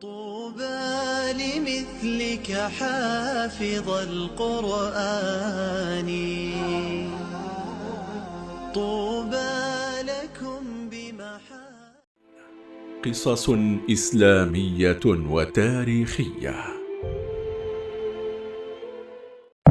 طوبى لمثلك حافظ القرآن. طوبى لكم بمحا قصص إسلامية وتاريخية.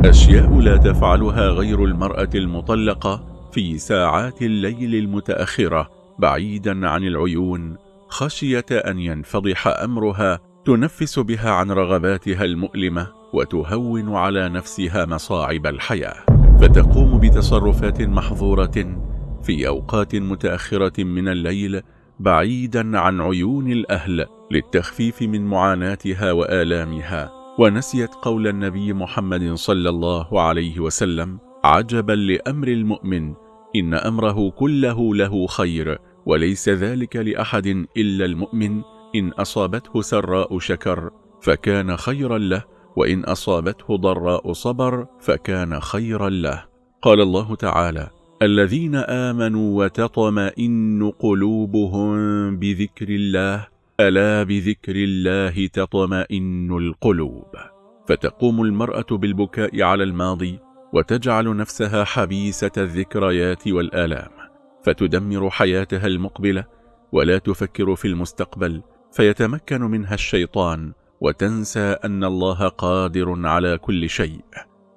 أشياء لا تفعلها غير المرأة المطلقة في ساعات الليل المتأخرة بعيدا عن العيون خشية أن ينفضح أمرها تنفس بها عن رغباتها المؤلمة وتهون على نفسها مصاعب الحياة. فتقوم بتصرفات محظورة في أوقات متأخرة من الليل بعيدا عن عيون الأهل للتخفيف من معاناتها وآلامها. ونسيت قول النبي محمد صلى الله عليه وسلم عجبا لأمر المؤمن إن أمره كله له خير وليس ذلك لأحد إلا المؤمن إن أصابته سراء شكر فكان خيرا له وإن أصابته ضراء صبر فكان خيرا له. قال الله تعالى الذين آمنوا وتطمئن قلوبهم بذكر الله ألا بذكر الله تطمئن القلوب. فتقوم المرأة بالبكاء على الماضي وتجعل نفسها حبيسة الذكريات والآلام. فتدمر حياتها المقبلة ولا تفكر في المستقبل فيتمكن منها الشيطان وتنسى أن الله قادر على كل شيء.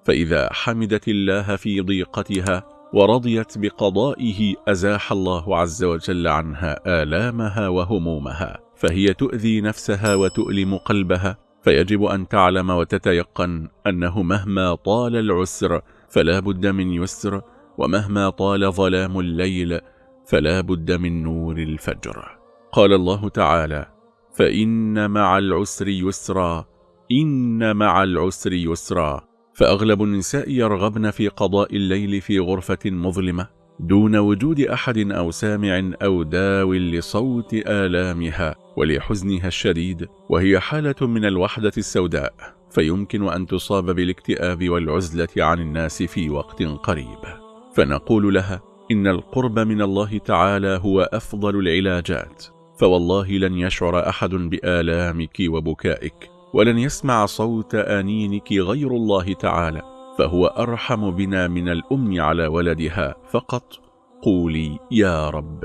فإذا حمدت الله في ضيقتها ورضيت بقضائه أزاح الله عز وجل عنها آلامها وهمومها فهي تؤذي نفسها وتؤلم قلبها فيجب أن تعلم وتتيقن أنه مهما طال العسر فلا بد من يسر ومهما طال ظلام الليل فلا بد من نور الفجر. قال الله تعالى فإن مع العسر يسرا إن مع العسر يسرا. فأغلب النساء يرغبن في قضاء الليل في غرفة مظلمة دون وجود أحد أو سامع أو داو لصوت آلامها ولحزنها الشديد وهي حالة من الوحدة السوداء. فيمكن أن تصاب بالإكتئاب والعزلة عن الناس في وقت قريب. فنقول لها إن القرب من الله تعالى هو أفضل العلاجات فوالله لن يشعر أحد بآلامك وبكائك ولن يسمع صوت آنينك غير الله تعالى فهو أرحم بنا من الأم على ولدها فقط قولي يا رب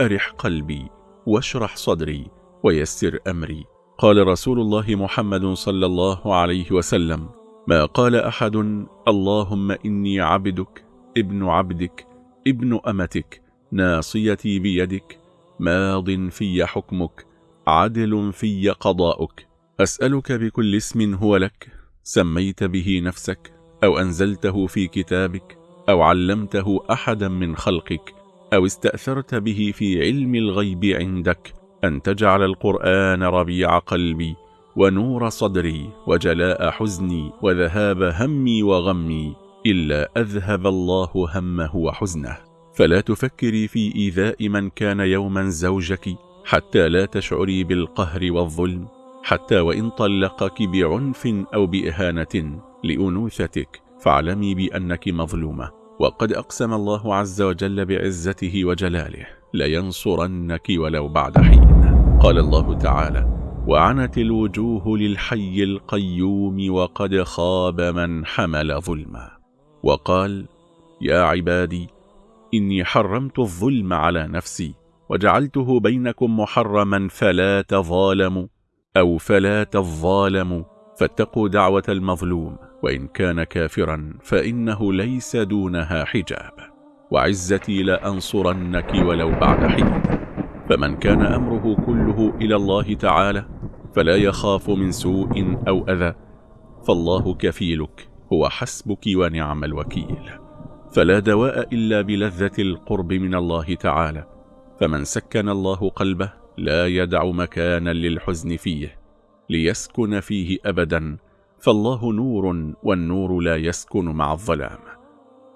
أرح قلبي واشرح صدري ويسر أمري. قال رسول الله محمد صلى الله عليه وسلم ما قال أحد اللهم إني عبدك ابن عبدك ابن أمتك ناصيتي بيدك ماض في حكمك عدل في قضاؤك. أسألك بكل اسم هو لك سميت به نفسك أو أنزلته في كتابك أو علمته أحدا من خلقك أو استأثرت به في علم الغيب عندك أن تجعل القرآن ربيع قلبي ونور صدري وجلاء حزني وذهاب همي وغمي. إلا أذهب الله همه وحزنه. فلا تفكري في إيذاء من كان يوما زوجك حتى لا تشعري بالقهر والظلم حتى وإن طلقك بعنف أو بإهانة لأنوثتك فاعلمي بأنك مظلومة. وقد أقسم الله عز وجل بعزته وجلاله لينصرنك ولو بعد حين. قال الله تعالى وعنت الوجوه للحي القيوم وقد خاب من حمل ظلما. وقال يا عبادي إني حرمت الظلم على نفسي وجعلته بينكم محرما فلا تظالموا أو فلا تظالموا فاتقوا دعوة المظلوم وإن كان كافرا فإنه ليس دونها حجاب. وعزتي لأنصرنك ولو بعد حين. فمن كان أمره كله إلى الله تعالى فلا يخاف من سوء أو أذى فالله كفيلك. هو حسبك ونعم الوكيل. فلا دواء إلا بلذة القرب من الله تعالى. فمن سكن الله قلبه لا يدع مكانا للحزن فيه ليسكن فيه أبدا. فالله نور والنور لا يسكن مع الظلام.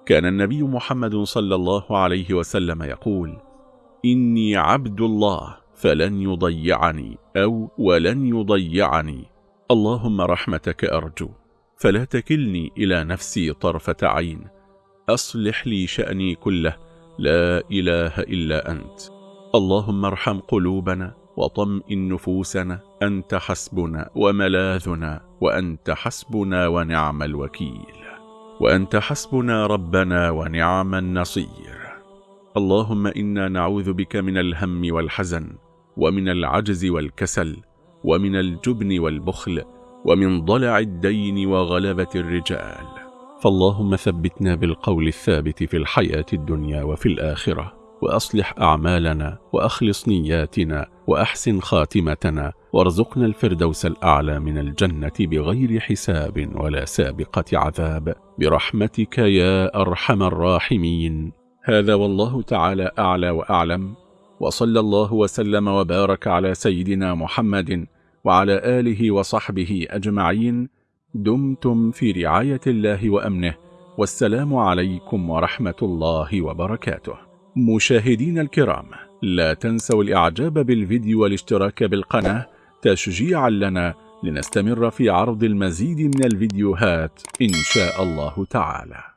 كان النبي محمد صلى الله عليه وسلم يقول إني عبد الله فلن يضيعني أو ولن يضيعني. اللهم رحمتك أرجو. فلا تكلني إلى نفسي طرفة عين. أصلح لي شأني كله. لا إله إلا أنت. اللهم ارحم قلوبنا وطمئن نفوسنا. أنت حسبنا وملاذنا وأنت حسبنا ونعم الوكيل. وأنت حسبنا ربنا ونعم النصير. اللهم إنا نعوذ بك من الهم والحزن ومن العجز والكسل ومن الجبن والبخل ومن ضلع الدين وغلبة الرجال. فاللهم ثبتنا بالقول الثابت في الحياة الدنيا وفي الآخرة وأصلح أعمالنا وأخلص نياتنا وأحسن خاتمتنا وارزقنا الفردوس الأعلى من الجنة بغير حساب ولا سابقة عذاب. برحمتك يا أرحم الراحمين. هذا والله تعالى أعلى وأعلم. وصلى الله وسلم وبارك على سيدنا محمد وعلى آله وصحبه أجمعين دمتم في رعاية الله وأمنه والسلام عليكم ورحمة الله وبركاته. مشاهدين الكرام لا تنسوا الإعجاب بالفيديو والاشتراك بالقناة تشجيعا لنا لنستمر في عرض المزيد من الفيديوهات إن شاء الله تعالى.